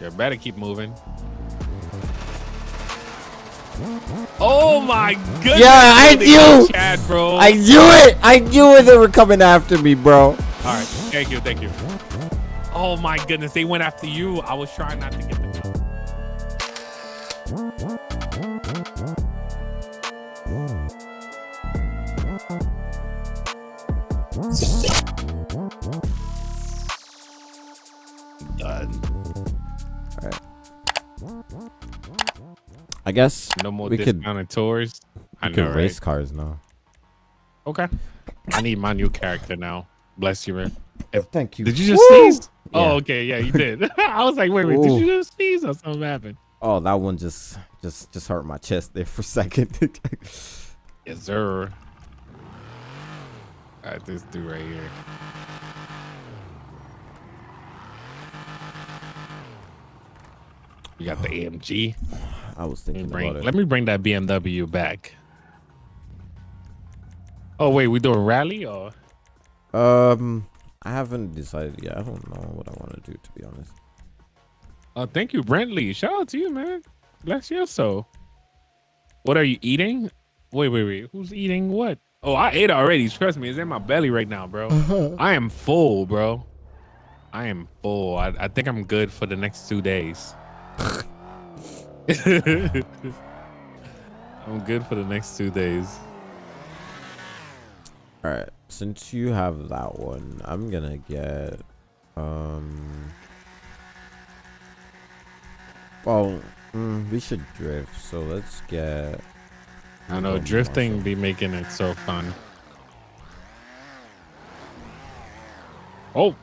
You better keep moving. Oh my goodness! Yeah, I knew. Chad, bro. I knew it. I knew it. They were coming after me, bro. All right, thank you, thank you. Oh my goodness, they went after you. I was trying not to get them. Guess No more we could discounted tours. I we know, could right? race cars now. Okay. I need my new character now. Bless you, man. Thank you. Did you just Woo! sneeze? Oh, okay, yeah, you did. I was like, wait, wait, did you just sneeze or something happened? Oh, that one just just just hurt my chest there for a second. Yes, sir. All right, this dude right here. We got the oh. AMG. I was Let me, thinking bring, about it. let me bring that BMW back. Oh wait, we doing a rally or? Um, I haven't decided yet. I don't know what I want to do to be honest. Oh, thank you, Brentley. Shout out to you, man. Bless your soul. What are you eating? Wait, wait, wait. Who's eating what? Oh, I ate already. Trust me, it's in my belly right now, bro. I am full, bro. I am full. I, I think I'm good for the next two days. I'm good for the next two days. All right, since you have that one, I'm gonna get um. Well, mm, we should drift, so let's get. I know drifting be making it so fun. Oh.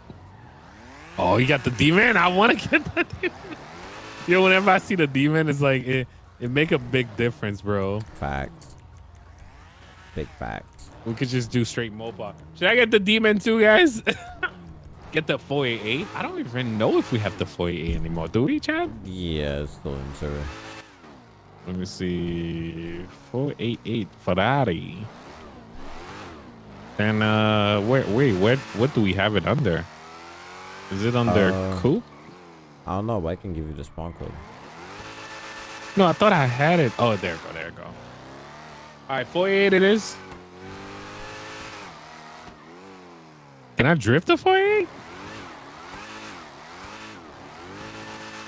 Oh, you got the D man. I want to get the demon. Yo, whenever I see the demon, it's like it, it make a big difference, bro. Facts. Big facts. We could just do straight mobile. Should I get the demon too, guys? get the 488? I don't even know if we have the 488 anymore. Do we, Chad? Yeah, it's still in server. Let me see. 488 Ferrari. And uh wait wait what what do we have it under? Is it under Uh, coupe? I don't know, but I can give you the spawn code. No, I thought I had it. Oh there go, there go. Alright, 48 it is. Can I drift a 488?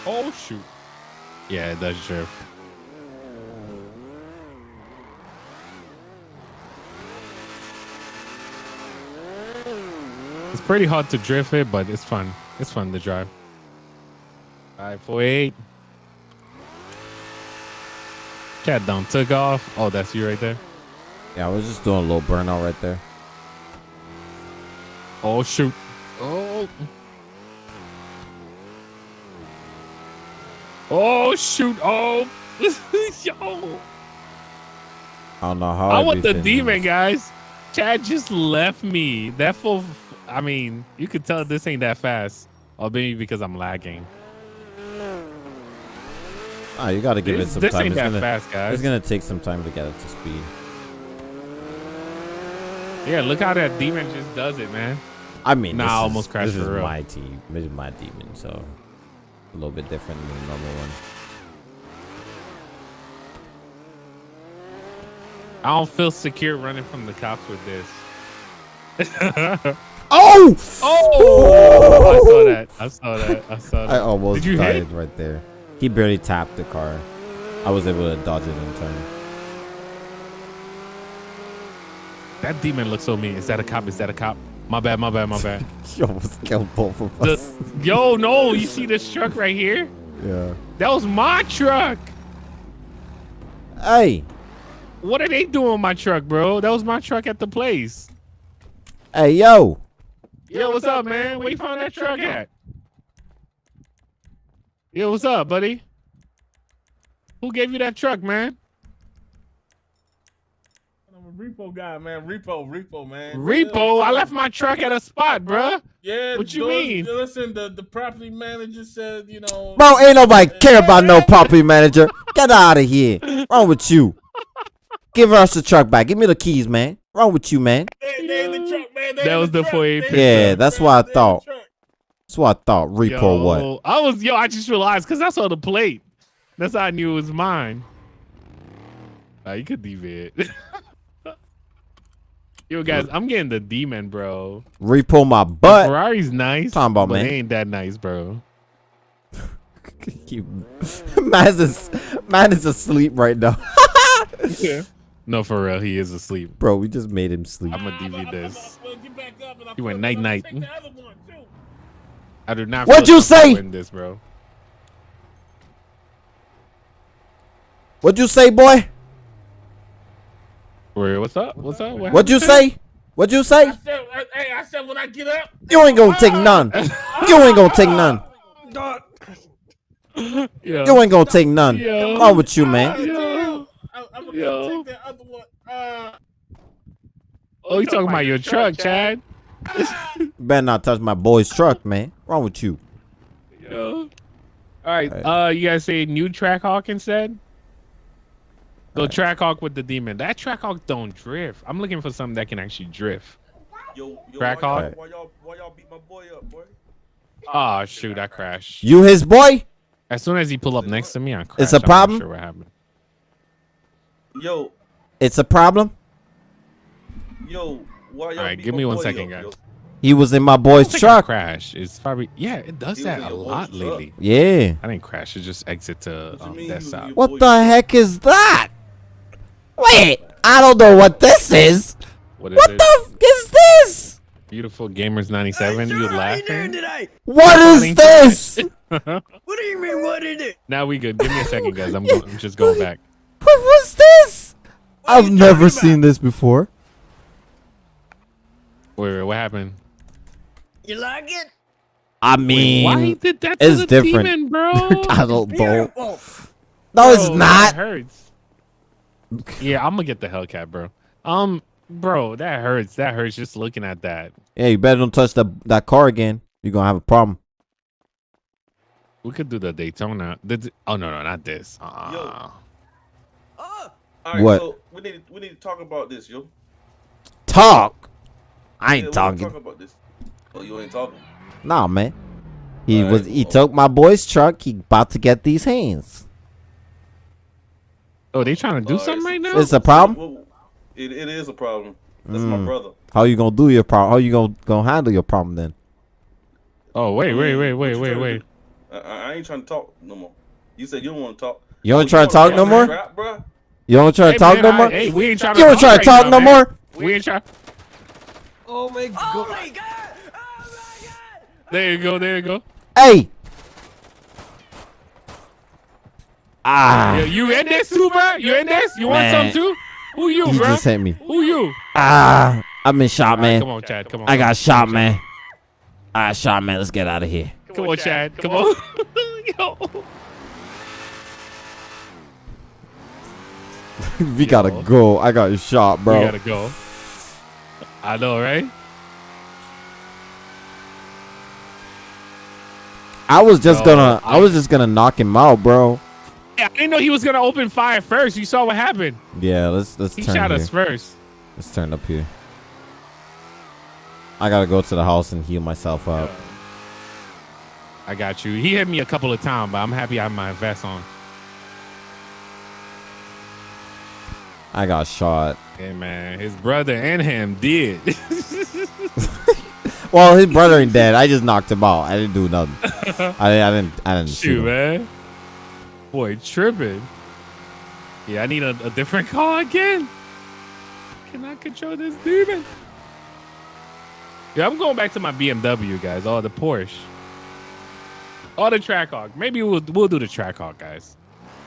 Oh shoot. Yeah, it does drift. It's pretty hard to drift it, but it's fun. It's fun to drive. Alright, 48. Cat down took off. Oh, that's you right there. Yeah, I was just doing a little burnout right there. Oh shoot. Oh. Oh shoot. Oh. Yo. I don't know how. I want the demon, this. guys. Chad just left me. That full. I mean, you could tell this ain't that fast. Or maybe because I'm lagging. Ah, you gotta give This, it some this time. ain't It's that gonna, fast, guys. it's gonna take some time to get it to speed. Yeah, look how that demon just does it, man. I mean, Nah, this I is- almost crashed This is real. my team. This is my demon, so a little bit different than the normal one. I don't feel secure running from the cops with this. Oh! Oh! I saw that. I saw that. I saw that. I almost Did you died hit? right there. He barely tapped the car. I was able to dodge it in time. That demon looks so mean. Is that a cop? Is that a cop? My bad, my bad, my bad. He almost killed both of The, us. yo, no, you see this truck right here? yeah. That was my truck. Hey, What are they doing with my truck, bro? That was my truck at the place. hey, yo. Yo, what's up, man? Where you found that truck at? Yo, what's up, buddy? Who gave you that truck, man? I'm a repo guy, man. Repo, repo, man. Repo, I left my truck at a spot, bruh. Yeah. What you those- mean? Listen, the, the property manager said, you know. Bro, ain't nobody care about no property manager. Get out of here. Wrong with you? Give us the truck back. Give me the keys, man. Wrong with you, man? They, they the truck, man. They That was the truck. 488 They. Yeah, that's truck. what I They the thought. truck. That's what I thought. Repo Yo, what? I was yo. I just realized because I saw the plate. That's how I knew it was mine. Uh, you could deviate. yo, guys, I'm getting the demon, bro. Repo my The butt. Ferrari's nice, Talking about, but man. it ain't that nice, bro. You- Man's is, man is asleep right now. No, for real, he is asleep. Bro, we just made him sleep. I'm gonna Ah, DV this. but- but get back up and I You went night night. Take the other one, too. I do not. What'd you say? In this, bro. What'd you say, boy? Wait, what's up? What's up? What What'd you say? What'd you say? I said, hey, I said when I get up. You ain't gonna take none. You ain't gonna take none. Yo. You ain't gonna take none. Yo. What's wrong with you, man? Yo. I, I'm gonna Yo. take that other one. Uh, Oh, you talking about your truck, Chad? You better not touch my boy's truck, man. Wrong with you? Yo. All right. Alright. Uh, you guys say new Trackhawk instead? Go Trackhawk with the demon. That Trackhawk don't drift. I'm looking for something that can actually drift. Yo, yo, Crack why y'all, hawk. why y'all, why y'all beat my boy up, boy? Oh shoot, I crashed. You his boy? As soon as he pulled up next to me, I crashed. It's a I'm not problem? Sure what happened. Yo, It's a problem. yo, why Alright, give me one boy second, up, guys. He was in my boy's I think I truck. crashed. It's probably yeah. It does He that a lot boy's truck. lately. Yeah. I didn't crash. It just exit to What um, that side. What the truck. heck is that? Wait, I don't know what this is. What is What the f- is this? Beautiful Gamers 97. You laughing? What is this? what What do you mean? What is it? Now we good. Give me a second, guys. I'm, go- I'm just going back. What was this? What I've never seen this before. Wait, wait, what happened? You like it? I Wait, mean, why he did that to it's the different. demon, bro? I don't know. Beautiful. No, it's not. That hurts. Yeah, I'm gonna get the Hellcat, bro. Um, bro, that hurts. That hurts just looking at that. Yeah, you better don't touch the, that car again. You're gonna have a problem. We could do the Daytona. The, oh no, no, not this. Uh, All right, What? so we need to, we need to talk about this, yo. Talk. I ain't we need talking. Talk about this. Oh, you ain't talking. Nah, man. He Alright, was. He well. took my boy's truck. He about to get these hands. oh, they trying to do Alright, something so- right now? It's a problem. It, it is a problem. That's my Mm. brother. How you gonna do your problem? How you gonna gonna handle your problem then? oh wait, wait, wait, wait, wait, wait. I, I I ain't trying to talk no more. You said you don't want to talk. You Oh, don't try to talk no more. Rap. You don't try to Hey, talk man, no I- more. Hey, we ain't trying to You don't talk try to talk no more. We ain't trying. Oh my god! Oh my god! Oh my god! There you go. There you go. Hey. Ah. Yeah, you in this too, bro? You in this? You want Man. some too? Who you, He bro? just hit me. Who you? Ah. I've been shot, All right, man. come on, Chad. Come on. I got shot, Come on, man. I shot, man. Let's get out of here. Come on, Chad. Come on. Yo. we gotta go. I got shot, bro. We gotta go. I know, right? I was just No, gonna. I I- was just gonna knock him out, bro. Yeah, I didn't know he was gonna open fire first. You saw what happened. Yeah. Let's let's He turn shot here. us first. Let's turn up here. I gotta go to the house and heal myself up. I got you. He hit me a couple of times, but I'm happy I have my vest on. I got shot. Hey man, his brother and him did. Well, his brother ain't dead. I just knocked him out. I didn't do nothing. I, I didn't. I didn't shoot man. Boy, tripping. Yeah, I need a, a different car again. Cannot control this demon. Yeah, I'm going back to my BMW, guys. Or the Porsche. Or the Trackhawk. Maybe we'll we'll do the Trackhawk, guys.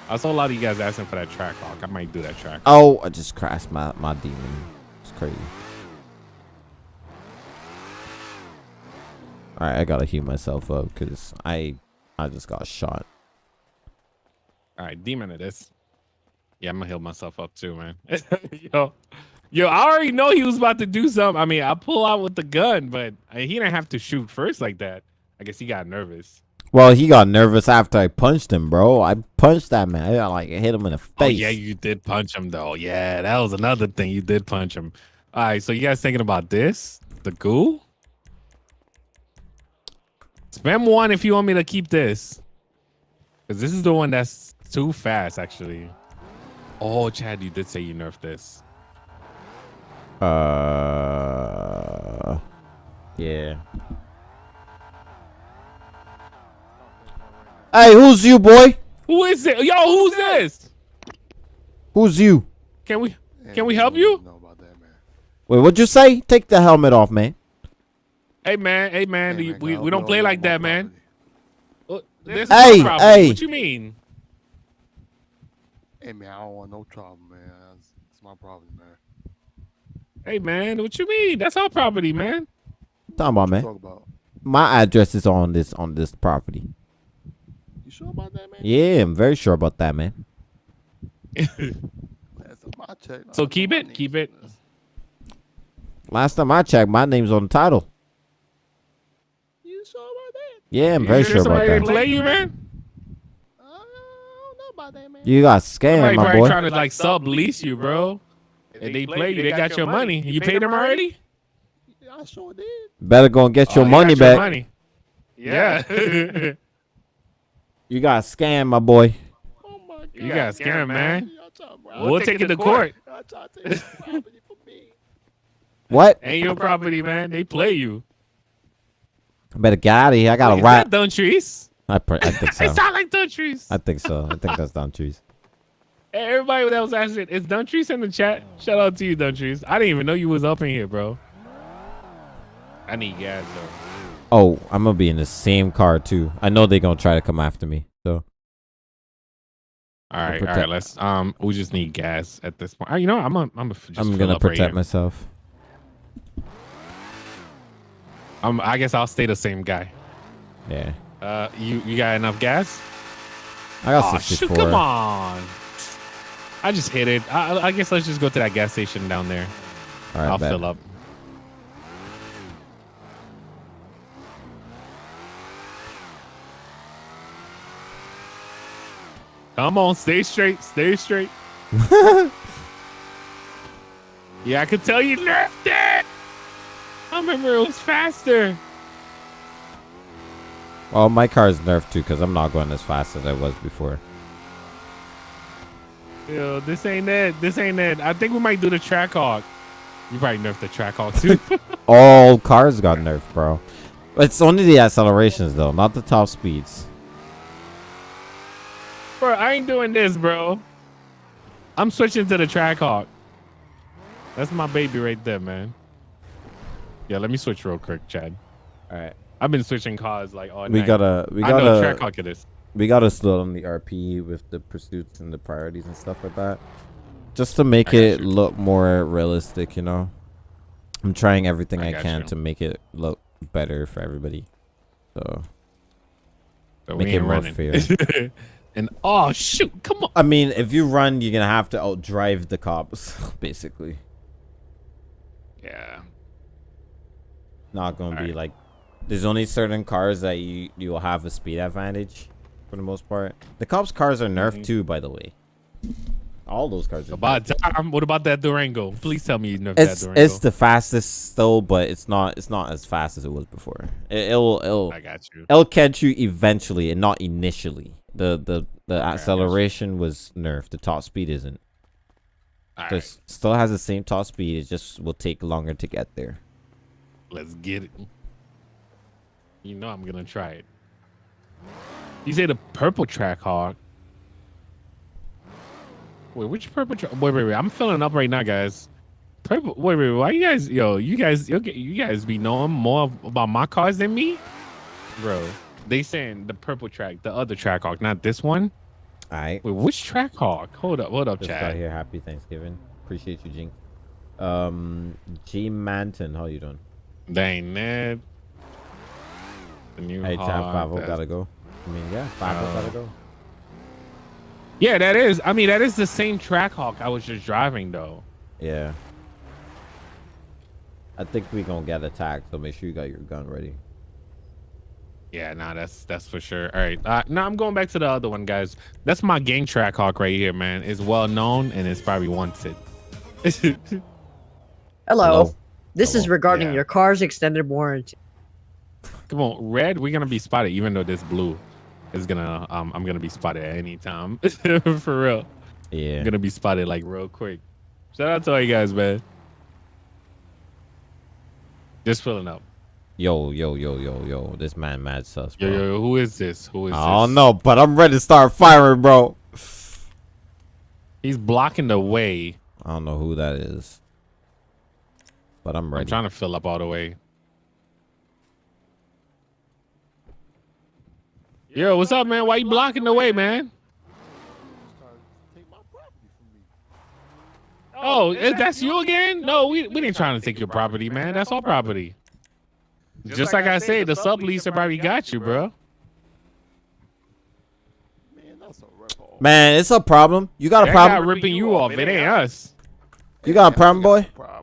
I saw a lot of you guys asking for that Trackhawk. I might do that track. Oh, I just crashed my my demon. It's crazy. All right, I gotta heal myself up because I I just got shot. All right, demon it is. Yeah, I'm gonna heal myself up too, man. yo, yo, I already know he was about to do something. I mean, I pull out with the gun, but he didn't have to shoot first like that. I guess he got nervous. Well, he got nervous after I punched him, bro. I punched that man. I like hit him in the face. Oh yeah, you did punch him though. Yeah, that was another thing. You did punch him. All right, so you guys thinking about this? The ghoul? Spam one if you want me to keep this. Because this is the one that's too fast, actually. Oh, Chad, you did say you nerfed this. Uh, yeah. Hey, who's you, boy? Who is it? Yo, who's this? Who's you? Can we can we help you? Know about that, man. Wait, what'd you say? Take the helmet off, man. Hey man, hey man, Hey, man, we, we don't play like that, man. property. This is Hey, my property. hey. What you mean? Hey man, I don't want no trouble, man. It's, it's my problem, man. Hey man, what you mean? That's our property, man. Talking about, man. talk about? My address is on this on this property. You sure about that, man? Yeah, I'm very sure about that, man. That's my check. So keep it, keep it. Last time I checked, my name's on the title. You sure about that? Yeah, I'm very sure sure about somebody didn't that. play you, man. Uh, I don't know about that, man. You got scammed, Somebody my probably boy. trying to like sublease you, bro. And they play you, they got your money. You paid them already? Yeah, I sure did. Better go and get oh, your Oh, money got your back. money. Yeah. You got scammed, my boy. Oh my god. you got scammed, man. Y'all trying- We'll take it to court. Y'all trying to take this property from me. What? Ain't your property, man. They play you. I better get out of here. I got Is a that rat. Dun Trees? I, pr- I think so. It sound like Dun Trees. I think so. I think that's down trees. Hey, everybody that was asking, is Dun Trees in the chat? Shout out to you, Dun Trees. I didn't even know you was up in here, bro. I need gas though. Oh, I'm gonna be in the same car too. I know they're gonna try to come after me. So All right, all protect- right. Let's um. We just need gas at this point. Uh, you know, I'm a, I'm a, I'm gonna right protect here. myself. Um, I guess I'll stay the same guy. Yeah, Uh, you you got enough gas? I got Aw, shoot, come on. I just hit it. I, I guess let's just go to that gas station down there. All right, I'll bet. fill up. Come on, stay straight, stay straight. yeah, I could tell you nerfed it. I remember it was faster. Well, my car is nerfed too because I'm not going as fast as I was before. Yo, this ain't it. This ain't it. I think we might do the track hawk. You probably nerfed the track hawk too. All cars got nerfed, bro. It's only the accelerations though, not the top speeds. Bro, I ain't doing this, bro. I'm switching to the track hawk. That's my baby right there, man. Yeah, let me switch real quick, Chad. All right, I've been switching cars like all we night. gotta, we I know track gotta, hawk it is. we gotta slow down the RP with the pursuits and the priorities and stuff like that, just to make it you. look more realistic. You know, I'm trying everything I I, can you. to make it look better for everybody. So, So Make we it ain't more running. fair. and oh shoot, come on. I mean, if you run, you're gonna have to outdrive the cops, basically. Yeah. Not gonna be Alright. like. There's only certain cars that you you will have a speed advantage, for the most part. The cops' cars are nerfed Mhm. too, by the way. All those cars are. About nerfed. time. What about that Durango? Please tell me you nerfed It's that Durango. it's the fastest still, but it's not it's not as fast as it was before. It, it'll it'll I got you. it'll catch you eventually and not initially. The the the acceleration was nerfed. The top speed isn't. All So right, it still has the same top speed. It just will take longer to get there. let's get it. You know I'm gonna try it. You say the purple track hawk. Wait, which purple track? Wait, wait, wait. I'm filling up right now, guys. Purple. Wait, wait. Why you guys? Yo, you guys. You you guys be knowing more about my cars than me, bro. They saying the purple track, the other track hawk, not this one. All right. Wait, which track hawk? Hold up, hold up, Just got here. Happy Thanksgiving. Appreciate you, Jink. Um, G Manton, how you doing? Dang, Ned. The new Hey, Chad that's- gotta go. I mean, yeah, Favo Oh. gotta go. Yeah, that is. I mean, that is the same track hawk I was just driving though. Yeah. I think we gonna get attacked, so make sure you got your gun ready. Yeah, nah, that's that's for sure. All right, uh, now I'm going back to the other one, guys. That's my gang track hawk right here, man. It's well known and it's probably wanted. Hello. Hello. This is regarding Yeah. your car's extended warranty. Come on, red. We're gonna be spotted, even though this blue is gonna. Um, I'm gonna be spotted at any time. For real, Yeah. I'm gonna be spotted like real quick. Shout out to all you guys, man. Just filling up. Yo, yo, yo, yo, yo. This man mad sus, bro. Yo, yo, who is this? Who is I this? don't know, but I'm ready to start firing, bro. He's blocking the way. I don't know who that is. But I'm ready. I'm trying to fill up all the way. Yo, what's up, man? Why you blocking the way, man? Trying to take my property from me. Oh, that's you again? No, we we ain't trying to take your property, man. That's our property. Just like I said, the subleaser probably got you, bro. Man, that's a rip off. Man, it's a problem. You got a That guy problem? ripping you off. It ain't us. You got a problem, boy? Problem.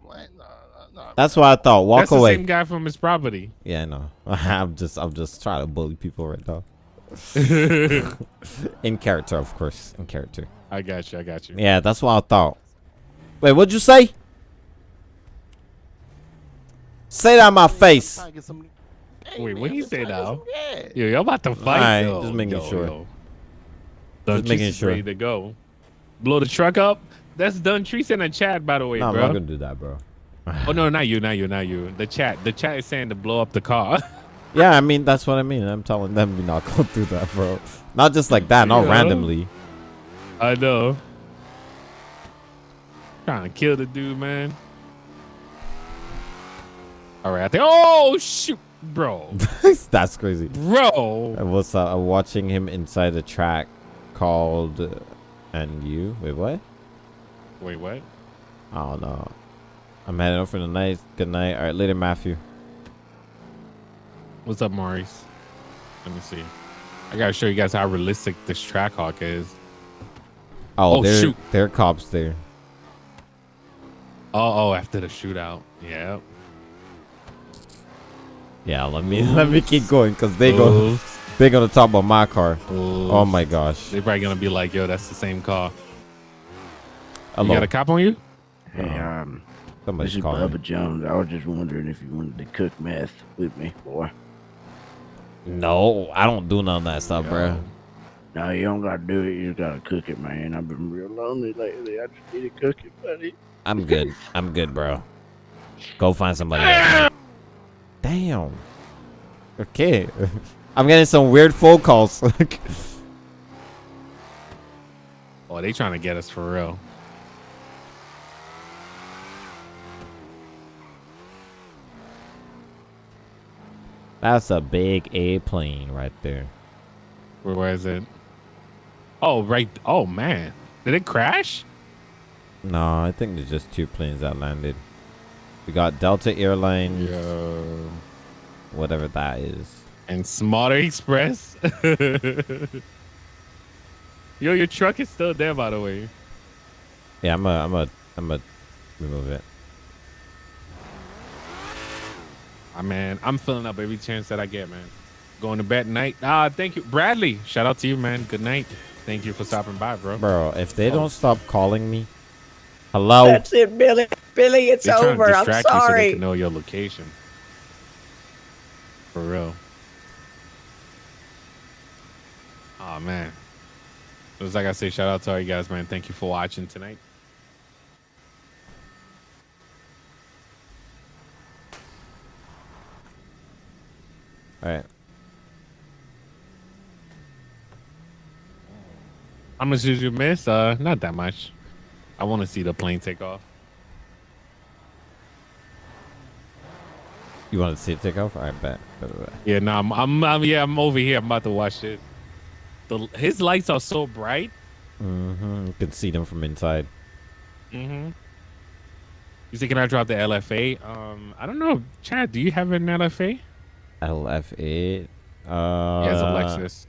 That's what I thought. Walk That's the away. same guy from his property. Yeah, I know. I'm just I'm just trying to bully people right now. In character, of course. In character. I got you. I got you. Yeah, that's what I thought. Wait, what'd you say? Say that in my face. Trying to get some- Hey, Wait, what he let's say try to get now? some. Yo, y'all about to fight. Alright, yo. just making Yo, sure. yo. Dun making sure. ready to go. Blow the truck up. That's Dun Treese in the chat, by the way, No, I'm not gonna do that, bro. Oh no, not you, not you, not you. The chat. The chat is saying to blow up the car. Yeah, I mean that's what I mean. I'm telling them we not gonna do that, bro. Not just like that, not Yeah. randomly. I know. Trying to kill the dude, man. All right, I think. Oh shoot, bro, that's crazy. bro. I was uh, watching him inside a track called uh, and you. Wait, what? Wait, what? I don't know. I'm heading out for the night. Good night. All right, later, Matthew. What's up, Maurice? Let me see. I gotta show you guys how realistic this track hawk is. Oh, Oh, there, shoot. there are cops there. Oh, oh, after the shootout. Yeah. Yeah, let me let me keep going because they go Oops, they gonna talk about my car. Oh my gosh. They're probably gonna be like, "Yo, that's the same car." Hello. You got a cop on you? Hey, um, this Somebody's is calling. Bubba Jones. I was just wondering if you wanted to cook meth with me, boy. No, I don't do none of that stuff, bro. No, you don't gotta do it. You just gotta cook it, man. I've been real lonely lately. I just need to cook it, buddy. I'm good. I'm good, bro. Go find somebody else. Damn. Okay. I'm getting some weird phone calls. Oh, they trying to get us for real. That's a big A plane right there. Where, where is it? Oh, right. Oh man, did it crash? No, I think there's just two planes that landed. We got Delta Airlines, Yo. whatever that is. And Smarter Express. Yo, your truck is still there, by the way. Yeah, I'm a, I'm a, I'm a remove it. I man, I'm filling up every chance that I get, man. Going to bed tonight. Ah, thank you, Bradley. Shout out to you, man. Good night. Thank you for stopping by, bro. Bro, if they Oh. don't stop calling me, hello. That's it, Billy. Billy, it's They're trying to over. I'm distract you so they can know your location. For real. Oh man. Just like I say, shout out to all you guys, man. Thank you for watching tonight. All right. How much did you miss? Uh, not that much. I want to see the plane take off. You want to see it take off? Right, bet. Yeah, no, I'm, I'm, I'm, yeah, I'm over here. I'm about to watch it. The his lights are so bright. Mm-hmm. You can see them from inside. Mm-hmm. You say, can I drop the LFA? Um, I don't know. Chad, do you have an LFA? LFA. Uh, Yeah, it's a Lexus.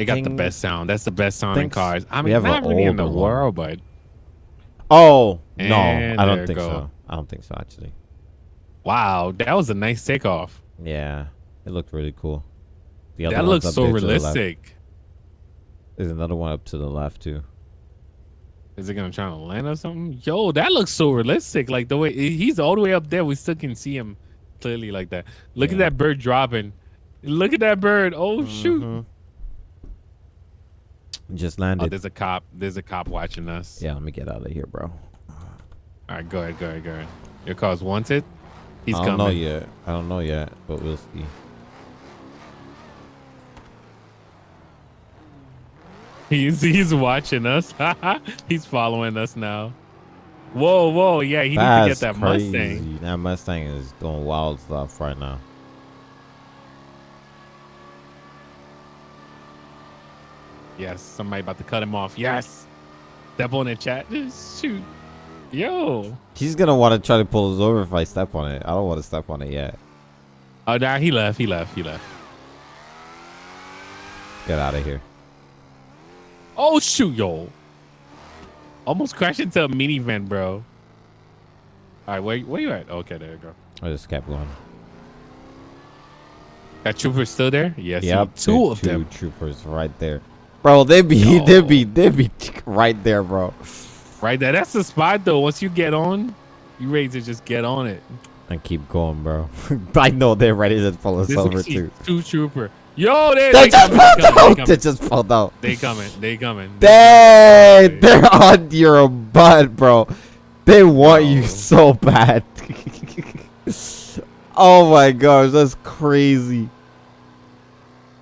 I They got the best sound. That's the best sound in cars. I we mean, have not an really in the older one. world, but Oh no, I don't think go. so. I don't think so actually. wow, that was a nice takeoff. Yeah, it looked really cool. The That looks so there the realistic. There's another one up to the left too. Is it gonna try to land or something? Yo, that looks so realistic. Like the way he's all the way up there, we still can see him clearly like that. Look at that bird dropping. Look at that bird. Oh shoot. Mm-hmm. Just Oh, landed. there's a cop. There's a cop watching us. yeah, let me get out of here, bro. All right, go ahead, go ahead, go ahead. Your car's wanted. He's coming. I don't coming. know yet. I don't know yet, but we'll see. He's he's watching us. he's following us now. Whoa, whoa, yeah, he That's needs to get that crazy. Mustang. That Mustang is doing wild stuff right now. Yes, somebody about to cut him off. Yes. Step on the chat. Shoot. Yo. He's gonna want to try to pull us over if I step on it. I don't want to step on it yet. Oh, nah, he left. He left. He left. Get out of here. Oh shoot, yo. Almost crashed into a minivan, bro. All right, where where you at? Oh, okay, there you go. I just kept going. That trooper still there? Yes. Yep, two of two them. troopers right there. Bro, they be they be they be right there, bro. Right there. That's the spot though. Once you get on, you ready to just get on it. And keep going, bro. I know they're ready to pull us This over too. two trooper. Yo, they, They they just coming, pulled they out. They just pulled out. They coming. They coming. Dang, they're on your butt, bro. They want you so bad. oh my gosh, that's crazy.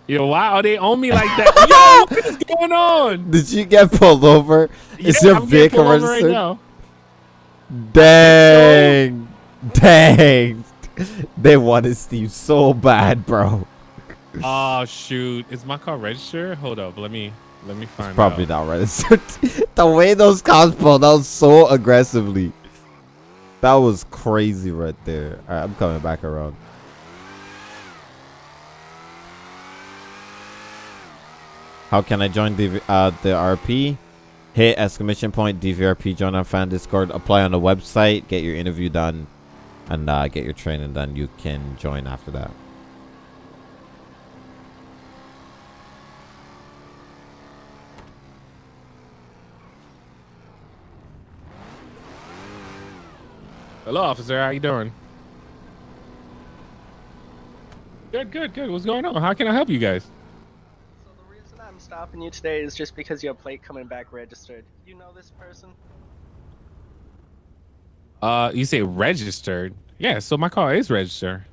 Yo, why are they on me like that? Yo, what is going on? Did you get pulled over? Is Yeah, your I'm vehicle over right registered? now. Dang. Dang. They wanted Steve so bad, bro. Oh shoot! Is my car registered? Hold up, let me let me find Probably out. not registered. the way those cops pulled out so aggressively. That was crazy right there. Alright, I'm coming back around. How can I join the uh, the RP? Hit exclamation point DVRP join our fan Discord. Apply on the website. Get your interview done, and uh, get your training done. You can join after that. Hello, officer. How you doing? Good, good, good. What's going on? How can I help you guys? So the reason I'm stopping you today is just because your plate coming back registered. You know this person? Uh, you say registered? Yeah. So my car is registered.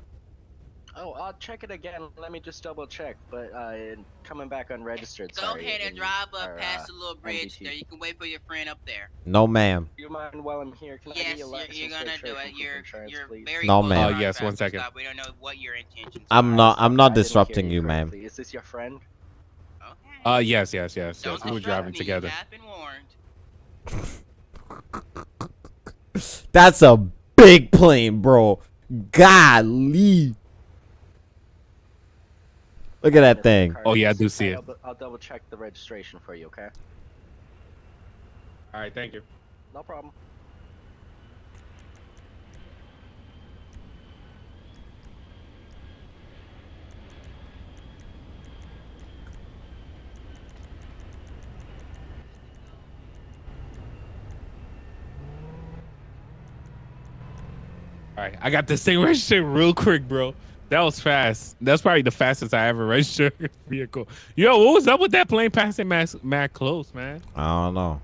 Oh, I'll check it again. Let me just double check. But uh, it- coming back unregistered. Go sorry, ahead and drive up our, past uh, the little bridge MDT. there. You can wait for your friend up there. No, ma'am. Do you mind while I'm here? Can yes, get your you're, you're gonna do it. You're insurance, you're very No, ma'am. to Oh, yes, our one traffic second. stop. We don't know what your intentions I'm are. not. I'm not didn't disrupting you, ma'am. Is this your friend? Okay. Uh, yes, yes, yes, Don't yes. We were driving me. together. You have been warned. That's a big plane, bro. Golly. Look at that thing. Oh, yeah, I do see it. I'll, I'll double check the registration for you. Okay? All right, thank you. No problem. All right, I got this thing registered real quick, bro. That was fast. That's probably the fastest I ever registered a vehicle. Yo, what was up with that plane passing mad, mad close, man? I don't know.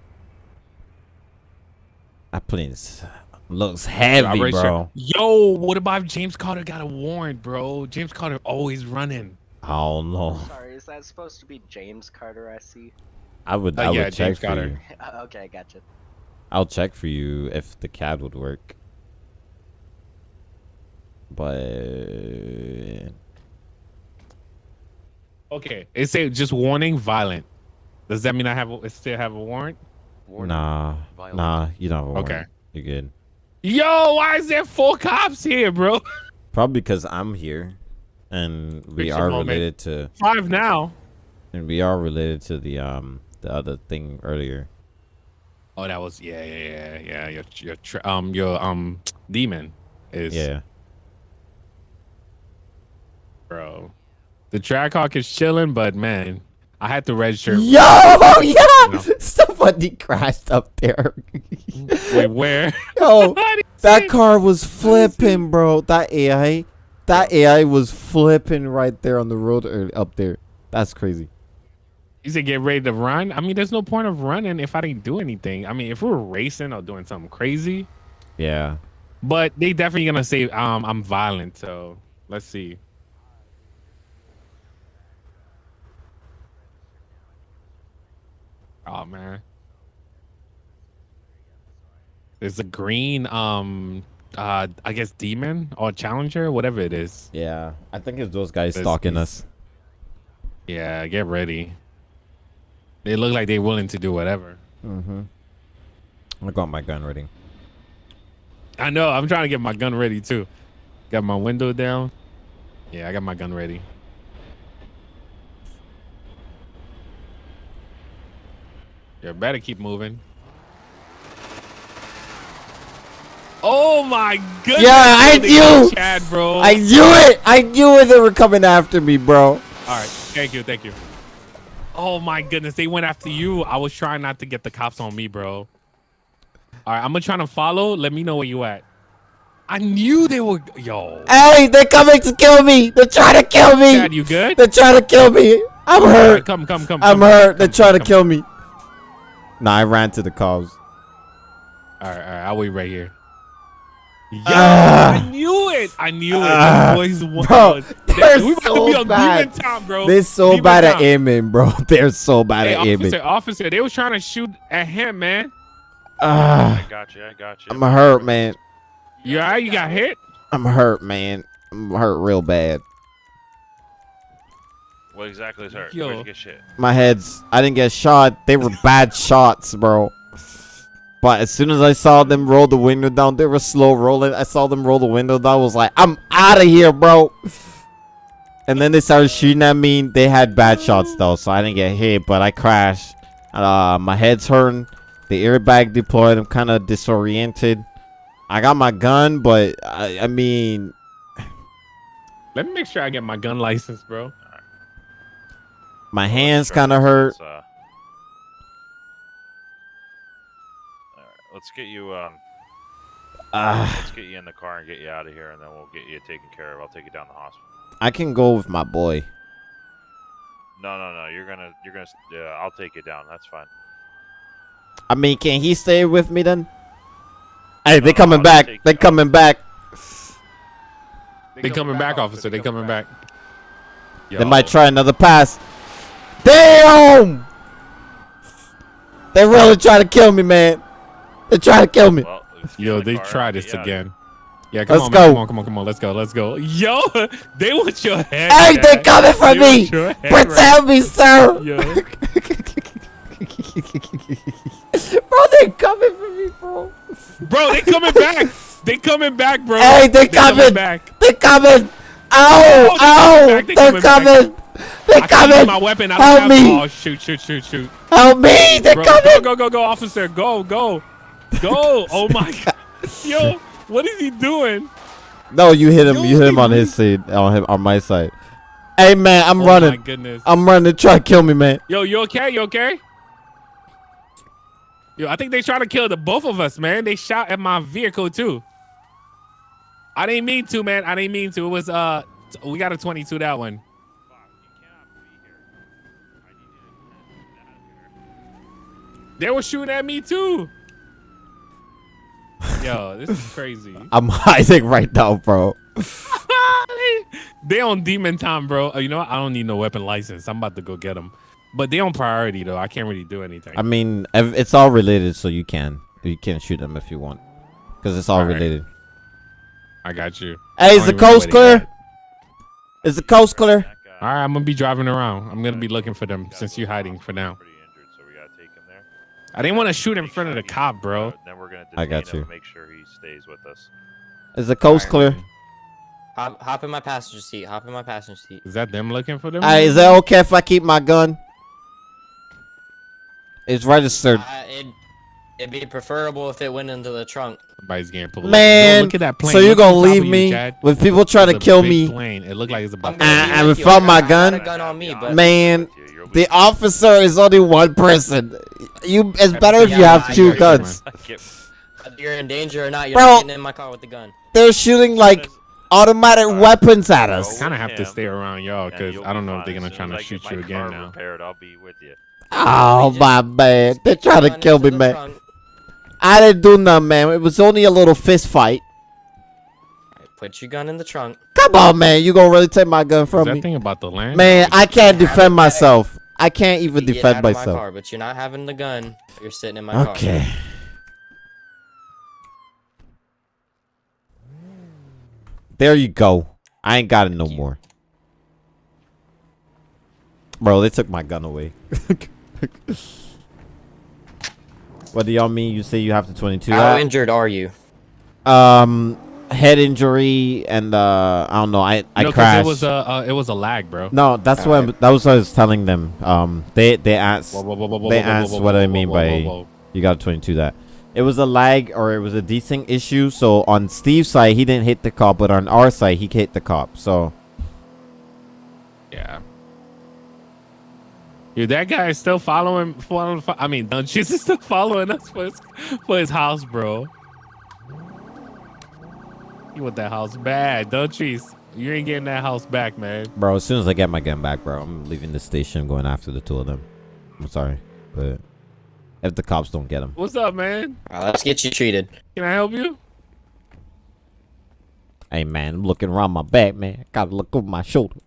That plane is- looks heavy, registered- bro. Yo, what about if James Carter got a warrant, bro? James Carter always running. I don't know. Sorry, is that supposed to be James Carter? I see. I would. Uh, I would yeah, check James for Carter. you. okay, gotcha. I'll check for you if the cab would work. But Okay, it say just warning, violent. Does that mean I have a, still have a warrant? nah, nah, you don't have a warrant. Okay. You're good. Yo, why is there four cops here, bro? Probably because I'm here, and we Picture are moment. related to, Five now. and we are related to the um the other thing earlier. Oh, that was yeah, yeah, yeah, yeah. Your your um your um demon is Yeah. Bro. The Trackhawk is chilling, but man, I had to register. Yo, yeah! Somebody crashed up there. Wait, where? Yo, that car was flipping, bro. That AI, that AI was flipping right there on the road early, up there. That's crazy. You said get ready to run. I mean, there's no point of running if I didn't do anything. I mean, if we were racing or doing something crazy, Yeah. but they definitely gonna say um I'm violent. So let's see. Oh man. There's a green um uh I guess demon or challenger, whatever it is. Yeah. I think it's those guys This stalking us. Yeah, get ready. They look like they're willing to do whatever. Mm-hmm. I got my gun ready. I know. I'm trying to get my gun ready too. Got my window down. Yeah, I got my gun ready. You better keep moving. Oh my goodness! Yeah, I knew! Chad, bro. I knew it! I knew it! They were coming after me, bro. All right, thank you, thank you. Oh my goodness, they went after you. I was trying not to get the cops on me, bro. All right, I'm gonna try to follow. Let me know where you at. I knew they were. Yo, Hey, they're coming to kill me! They're trying to kill me! Chad, you good? They're trying to kill me! I'm All right, hurt! come, come, come. I'm come, hurt! come, They're come, trying to kill me. Nah, I ran to the cops. All right, all right. I'll wait right here. Yeah, Ah. I knew it. I knew it. The boys won. Bro, they're we so to be on bad. demon time, bro. They're so Demon bad at time. aiming, bro. They're so bad Hey, at aiming. officer, officer, they was trying to shoot at him, man. Ah, I got you. I got you. I'm hurt, man. You all right? You got hit? I'm hurt, man. I'm hurt real bad. What exactly is hurt? Yo. Where'd you get shit? My heads. I didn't get shot. They were bad shots, bro. But as soon as I saw them roll the window down, they were slow rolling. I saw them roll the window down. I was like, I'm out of here, bro. And then they started shooting at me. They had bad shots though, so I didn't get hit, but I crashed. Uh, my head's hurting. The airbag deployed. I'm kind of disoriented. I got my gun, but I, I mean, Let me make sure I get my gun license, bro. My Well, hands let's kind of hurt. Let's, uh, all right, let's get you. Um, Ah. let's get you in the car and get you out of here, and then we'll get you taken care of. I'll take you down to the hospital. I can go with my boy. No, no, no. You're gonna, you're gonna. Yeah, I'll take you down. That's fine. I mean, can he stay with me then? Hey, they No, coming I'll back. take They you. coming back. They're coming back, officer. They're coming back. They might try another pass. Damn! They really trying to kill me, man. They trying to kill me. Well, Yo, in the they car try this get you out of here. again. Yeah, come Let's on, go. man. Come on, come on, come on. Let's go. Let's go. Yo, they want your head. Hey, they coming for They me. want your head Protect me, sir. Yo. bro, they coming for me, bro. Bro, they coming back. They coming back, bro. Hey, they coming. back. They coming. Ow! Oh, Ow! they coming back, they They're coming back. coming. They I can't coming. my weapon. I Help don't have. me. Oh, shoot, shoot, shoot, shoot. Help me! They're Bro, coming. go, go, go, go, officer. Go, go, go. Oh my god. Yo, what is he doing? No, you hit him. Yo, You hit him on his side. On him. On my side. Hey, man, I'm Oh my running. goodness. I'm running. They try to kill me, man. Yo, you okay? You okay? Yo, I think they trying to kill the both of us, man. They shot at my vehicle too. I didn't mean to, man. I didn't mean to. It was uh, we got a 22 that one. Fuck, you cannot be here. I need you to get out of here. They were shooting at me too. Yo, this is crazy. I'm hiding right now, bro. they on demon time, bro. Uh, You know what? I don't need no weapon license. I'm about to go get them. But they on priority though. I can't really do anything. I mean, it's all related, so you can. You can shoot them if you want, because it's all Alright. related. I got you. Hey, is the don't even know coast clear? Is the coast clear? All right, I'm gonna be driving around. I'm gonna be looking for them since you're hiding for now. Pretty injured, so we gotta take him there. I didn't want to shoot in Make front of the cop, bro. Then we're gonna I got him you. and Make sure he stays with us. Is the coast Alright. clear? Hop, hop in my passenger seat. Hop in my passenger seat. Is that them looking for them? Hey, is that okay if I keep my gun? It's registered. Uh, it, it'd be preferable if it went into the trunk. Somebody's getting pulled. over. Man, look at that plane. so you Look gonna leave of you, me with people trying to It's a kill me? Plane. It looked like it's about. I'm to gonna Uh, be and with you. without I my gun? got gun on me, but Man, you, The officer is only one person. You, it's better if you have two guns. You're in danger or not, you're Bro. not getting in my car with the gun. They're shooting like automatic weapons at us. Kind of have to stay around y'all because you'll I don't know if they're gonna try to as shoot you again now. Repaired, I'll be with you. Oh my man, they're trying to kill me, the man. Trunk. I didn't do nothing, man. It was only a little fist fight. Alright, Put your gun in the trunk. Come on, man. You gonna really take my gun Is from that me? thing about the land? Man, I can't defend myself. I can't even You get defend out of my myself. car, but you're not having the gun. You're sitting in my car. Okay. There you go. I ain't got it no you. more. Bro, they took my gun away. what do y'all mean? You say you have to 22 How that? injured are you? Um, head injury and uh, I don't know. I I no, 'cause crashed. it was a uh, it was a lag, bro. no, that's what Alright. that was what I was telling them. Um, they they asked Whoa, whoa, whoa, whoa, whoa, they whoa, whoa, asked whoa, what I whoa, mean whoa, by whoa, whoa. you got 22 that. It was a lag or it was a desync issue. So on Steve's side, he didn't hit the cop, but on our side, he hit the cop. So Yeah. Dude, that guy is still following. following I mean, Dunches is still following us for his, for his house, bro. You want that house bad, Dunches? You ain't getting that house back, man. Bro, as soon as I get my gun back, bro, I'm leaving the station, going after the two of them. I'm sorry, but if the cops don't get them, What's up, man? Alright, let's get you treated. Can I help you? hey man, I'm looking around my back, man. I gotta look over my shoulder.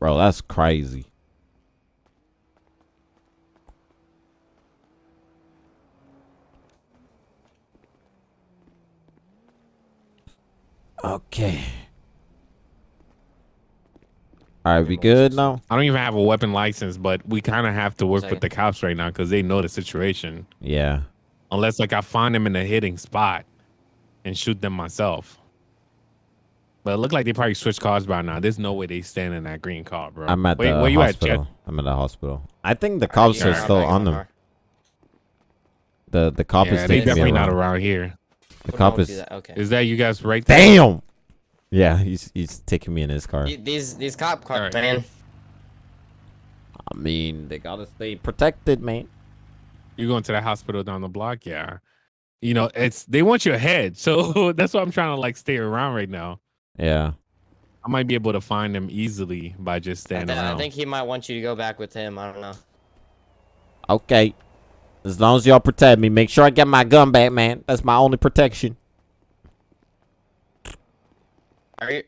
Bro, that's crazy. Okay. All right, we good now? I don't even have a weapon license, but we kind of have to work Second. with the cops right now because they know the situation. Yeah. Unless, like, I find them in a hitting spot and shoot them myself. But it looked like they probably switched cars by now. There's no way they stand in that green car, bro. I'm at Wait, the where you at, hospital. Chet? I'm at the hospital. I think the cops Yeah, are I'm still on them. car. The the cop Yeah, is they taking me definitely around. not around here. The What cop is. that? Okay. Is that you guys right there? Damn. Yeah, he's he's taking me in his car. These these cop cars, Alright. man. I mean, they gotta stay protected, man. You going to the hospital down the block? Yeah. You know, it's they want your head, so that's why I'm trying to like stay around right now. Yeah. I might be able to find them easily by just I, standing th- I think he might want you to go back with him. I don't know. Okay. As long as y'all protect me, make sure I get my gun back, man. That's my only protection. Are you?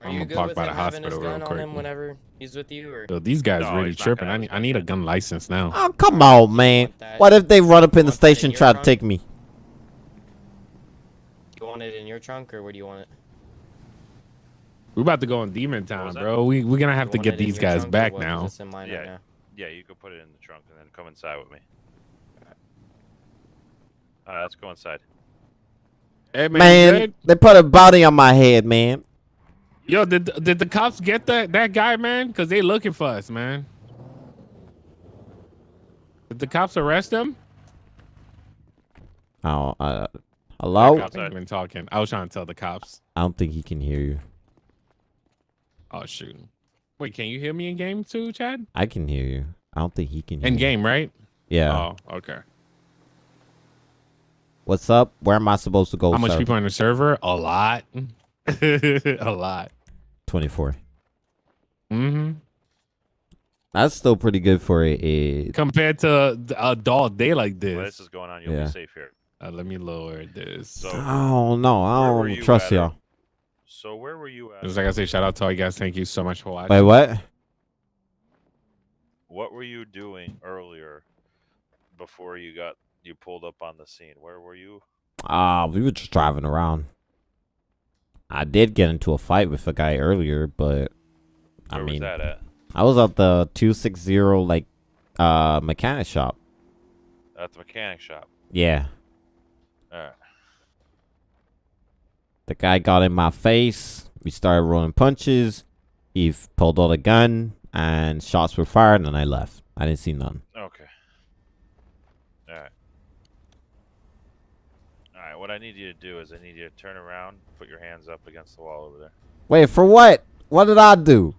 Are I'm you gonna good park by the hospital real quick. him whenever he's with you, or So these guys No, really tripping. I need, I need a gun. gun license now. Oh, come on, man. What if they run up in the want that in station your try to take me? you want it in your trunk, or where do you want it? We're about to go on Demon was Town, bro. We we're gonna have You to get these guys back now. In mine right Yeah. now. Yeah, you can put it in the trunk and then come inside with me. Alright, let's go inside. Hey man, Man, they put a body on my head, man. yo, did did the cops get that that guy, man? Cause they looking for us, man. Did the cops arrest him? Oh, uh, hello? Cops ain't even talking. I was trying to tell the cops. I don't think he can hear you. Oh shoot. Wait, can you hear me in game too, Chad? I can hear you. I don't think he can hear In you. game, right? Yeah. Oh, okay. What's up? Where am I supposed to go? How much sir? people on the server? A lot. a lot. 24. Mm-hmm. That's still pretty good for a. a Compared to a dull day like While this. this is going on, you'll Yeah. be safe here. Uh, let me lower this. So, oh, no. I don't you trust y'all. So where were you at? Just like I say, shout out to all you guys. Thank you so much for watching. Wait, what? What were you doing earlier before you got you pulled up on the scene? Where were you? Ah, we were just driving around. I did get into a fight with a guy earlier, but I Where mean, that at? I was at the 260 like uh mechanic shop. At the mechanic shop. Yeah. Alright. The guy got in my face. We started rolling punches. He pulled out a gun and shots were fired and I left. I didn't see none. Okay. Alright. Alright, what I need you to do is I need you to turn around, put your hands up against the wall over there. Wait, for what? What did I do?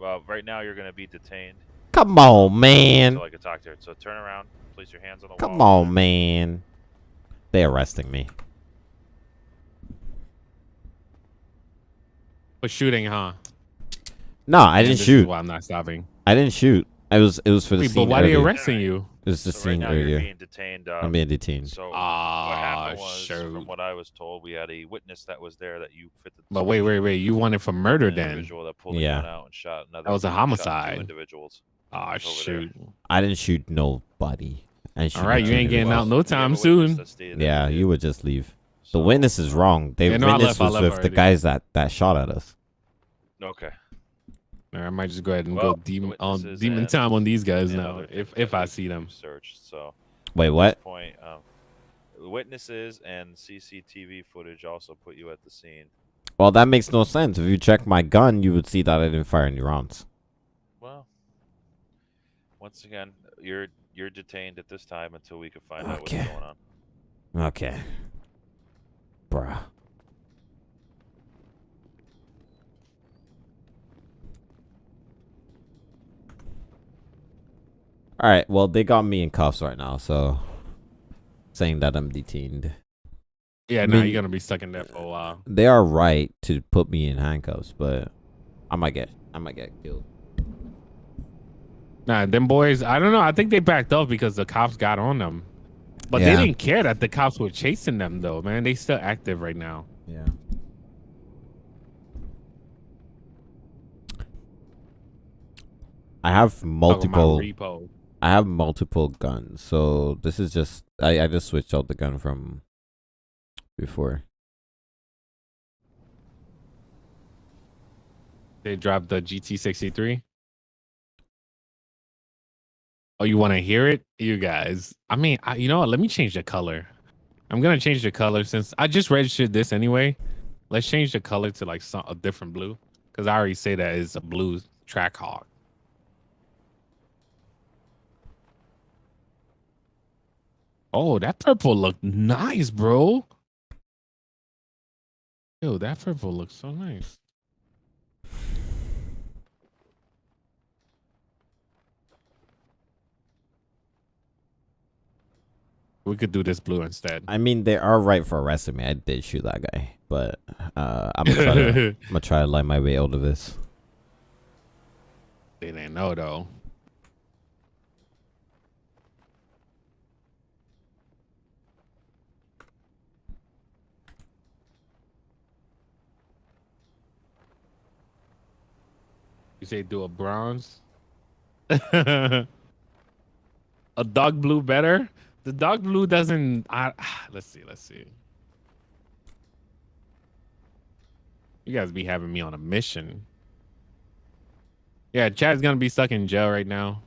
Well, right now you're gonna be detained. Come on, man. Until I could talk to her. So turn around, place your hands on the Come wall. Come on, man. They're arresting me. For shooting, huh? No, I didn't this is shoot. why I'm not stopping. I didn't shoot. I was it was for the Wait, but scene why are they arresting you? It was the So right scene now you're being detained. Uh, I'm being detained. So Ah, what happened was, shoot. from what I was told, we had a witness that was there that you fit the. But wait, wait, wait. You wanted for murder then? individual that pulled Yeah. gun out and shot another. That was a homicide. individuals. Ah, over shoot. I didn't shoot nobody. I didn't shoot All right, you ain't getting individuals. out no We have a time soon. that stated that Yeah, you would just leave. The witness is wrong. The Yeah, no, witness left, was left with the guys that that shot at us. Okay. All right, I might just go ahead and Well, go demon on demon time on these guys now. If if I see them. Searched. So Wait, what? point, um, witnesses and CCTV footage also put you at the scene. Well, that makes no sense. If you check my gun, you would see that I didn't fire any rounds. Well, once again, you're you're detained at this time until we can find out what's going on. Okay. Bruh. All right. Well, they got me in cuffs right now, so saying that I'm detained. Yeah, I no, you're gonna be stuck in there for a while. They are right to put me in handcuffs, but I might get I might get killed. Nah, them boys. I don't know. I think they backed up because the cops got on them. But Yeah. they didn't care that the cops were chasing them, though, man. They still active right now. Yeah. I have multiple repo. I have multiple guns, so this is just I, I just switched out the gun from before. They dropped the GT63. Oh, you want to hear it, you guys? I mean, I, you know what? Let me change the color. I'm gonna change the color since I just registered this anyway. Let's change the color to like some a different blue because I already say that is a blue track hawk. Oh, that oh. purple looked nice, bro. Yo, that purple looks so nice. We could do this blue instead. I mean, they are right for arresting me. I did shoot that guy, but uh, I'm gonna try to I'm gonna try to lie my way out of this. They didn't know though. You say do a bronze? a dark blue better? The dark blue doesn't. I, let's see. Let's see. You guys be having me on a mission. Yeah, Chad's gonna be stuck in jail right now.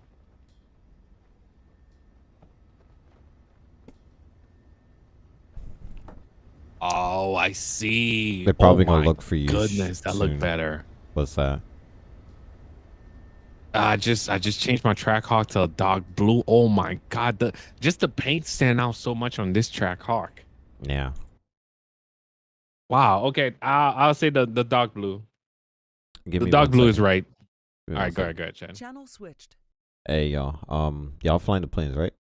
Oh, I see. They're probably oh gonna look for you. Goodness, that soon. looked better. What's that? I just I just changed my track hawk to a dark blue. Oh my god, the just the paint stand out so much on this track hawk. Yeah. Wow. Okay, I'll I'll say the the dark blue. Give the me dark one blue is right. Give me right, go ahead, go ahead, Chad. Channel switched. Hey y'all. Um, y'all flying the planes, right?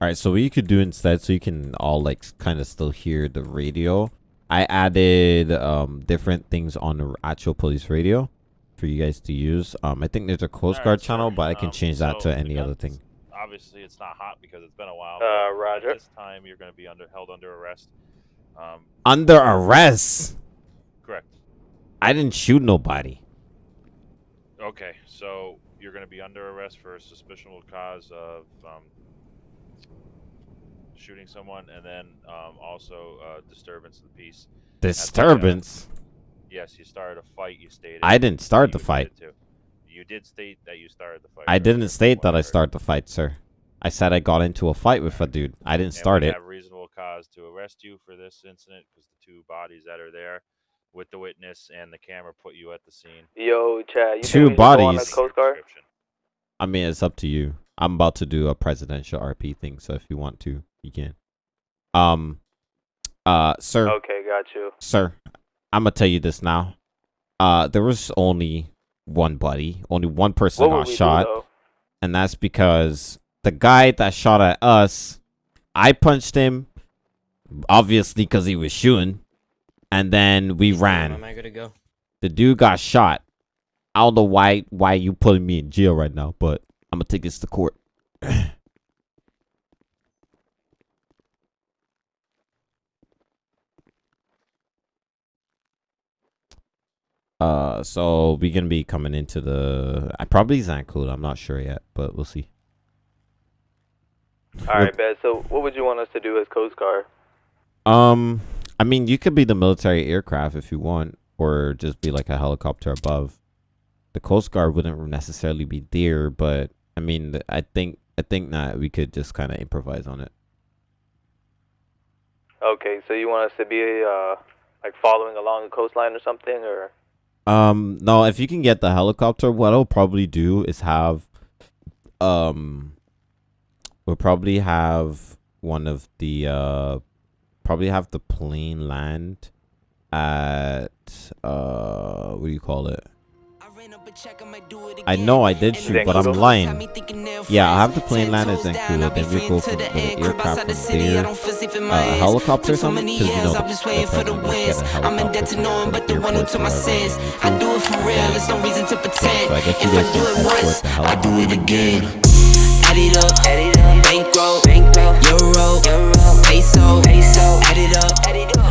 All right. So what you could do instead, so you can all like kind of still hear the radio. I added um different things on the actual police radio for you guys to use. Um, I think there's a Coast Alright, Guard sir. channel, but I can Um, change that so to any other thing. Obviously, it's not hot because it's been a while. Uh, Roger. This time, you're going to be under held under arrest. Um, Under arrest. correct. I didn't shoot nobody. Okay, so you're going to be under arrest for a suspicionable cause of um, shooting someone, and then um, also uh, disturbance of the peace. at the, Disturbance. yes, you started a fight. You stated. I didn't start the fight. to. You did state that you started the fight. I didn't state that I started the fight, sir. I said I got into a fight with a dude. I didn't And start we it. have reasonable cause to arrest you for this incident because the two bodies that are there with the witness and the camera put you at the scene. Yo, Chad, you Two think go on the bodies. Coast Guard? I mean, it's up to you. I'm about to do a presidential RP thing, so if you want to, you can. Um, uh, sir, Okay, got you. sir, I'm gonna tell you this now. Uh, there was only one buddy. Only one person What got we do, shot, and that's because the guy that shot at us, I punched him, obviously because he was shooting, and then we ran. Am I good to go? The dude got shot. I don't know why why you putting me in jail right now, but I'm gonna take this to court. uh, so we're gonna be coming into the. I probably Zancool. I'm not sure yet, but we'll see. All right, bet. So, what would you want us to do as Coast Guard? Um, I mean, you could be the military aircraft if you want, or just be like a helicopter above. The Coast Guard wouldn't necessarily be there, but I mean, I think I think that we could just kind of improvise on it. Okay, so you want us to be uh like following along the coastline or something, or Um, no, if you can get the helicopter, what I'll probably do is have, um, we'll probably have one of the, uh, probably have the plane land at, uh, what do you call it? I know I did shoot, but I'm lying. Yeah, I have the plane land at Zancudo, then we go from the aircraft from there, uh, a helicopter or something, because you know the, the president must get a helicopter from the airport to I do it for real, there's no reason to pretend. So I guess you guys can escort the I do helicopter. it again. Add it up, add it up, bankroll, bankroll, euro, peso, add it up,